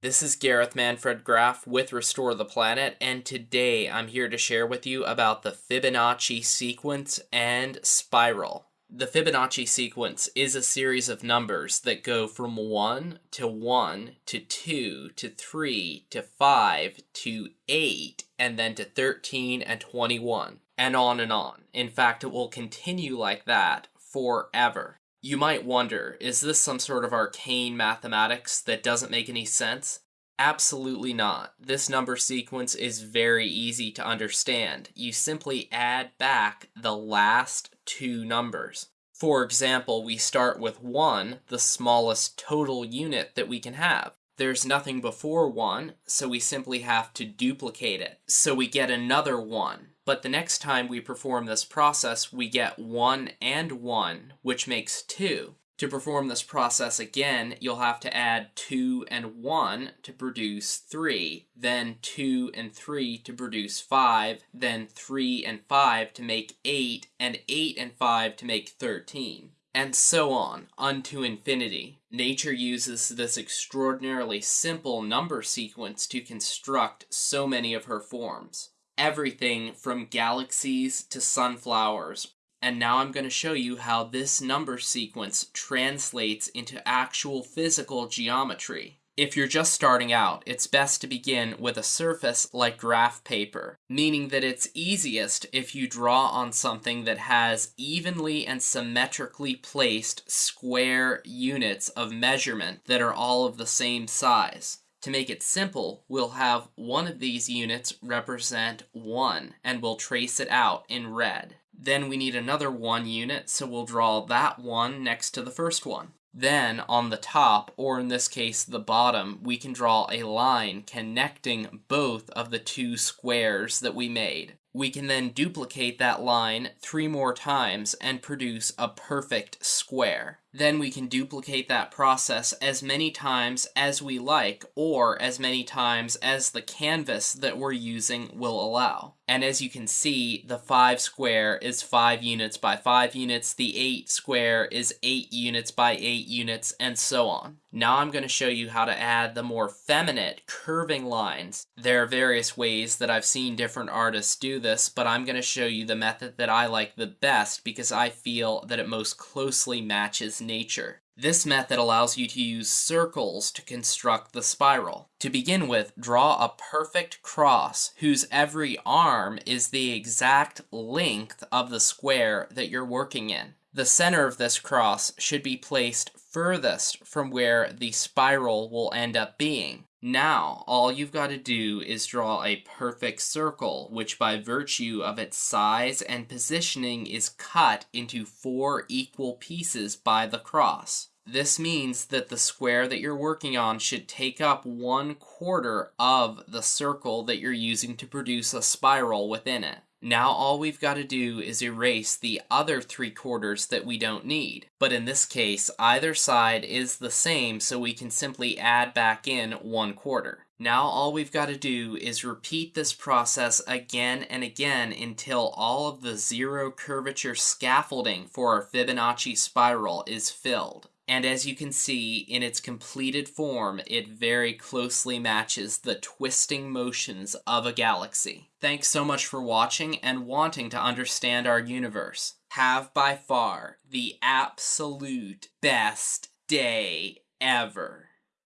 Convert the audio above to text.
This is Gareth Manfred Graff with Restore the Planet, and today I'm here to share with you about the Fibonacci sequence and spiral. The Fibonacci sequence is a series of numbers that go from 1 to 1 to 2 to 3 to 5 to 8 and then to 13 and 21 and on and on. In fact, it will continue like that forever. You might wonder, is this some sort of arcane mathematics that doesn't make any sense? Absolutely not. This number sequence is very easy to understand. You simply add back the last two numbers. For example, we start with 1, the smallest total unit that we can have. There's nothing before 1, so we simply have to duplicate it. So we get another 1. But the next time we perform this process, we get 1 and 1, which makes 2. To perform this process again, you'll have to add 2 and 1 to produce 3, then 2 and 3 to produce 5, then 3 and 5 to make 8, and 8 and 5 to make 13 and so on, unto infinity. Nature uses this extraordinarily simple number sequence to construct so many of her forms everything from galaxies to sunflowers. And now I'm going to show you how this number sequence translates into actual physical geometry. If you're just starting out, it's best to begin with a surface like graph paper, meaning that it's easiest if you draw on something that has evenly and symmetrically placed square units of measurement that are all of the same size. To make it simple, we'll have one of these units represent 1, and we'll trace it out in red. Then we need another 1 unit, so we'll draw that one next to the first one. Then, on the top, or in this case the bottom, we can draw a line connecting both of the two squares that we made. We can then duplicate that line three more times and produce a perfect square. Then we can duplicate that process as many times as we like, or as many times as the canvas that we're using will allow. And as you can see, the 5 square is 5 units by 5 units, the 8 square is 8 units by 8 units, and so on. Now I'm going to show you how to add the more feminine curving lines. There are various ways that I've seen different artists do this, but I'm going to show you the method that I like the best because I feel that it most closely matches nature. This method allows you to use circles to construct the spiral. To begin with, draw a perfect cross whose every arm is the exact length of the square that you're working in. The center of this cross should be placed furthest from where the spiral will end up being. Now, all you've got to do is draw a perfect circle, which by virtue of its size and positioning is cut into four equal pieces by the cross. This means that the square that you're working on should take up one quarter of the circle that you're using to produce a spiral within it. Now all we've got to do is erase the other three quarters that we don't need. But in this case, either side is the same, so we can simply add back in one quarter. Now all we've got to do is repeat this process again and again until all of the zero curvature scaffolding for our Fibonacci spiral is filled. And as you can see, in its completed form, it very closely matches the twisting motions of a galaxy. Thanks so much for watching and wanting to understand our universe. Have by far the absolute best day ever.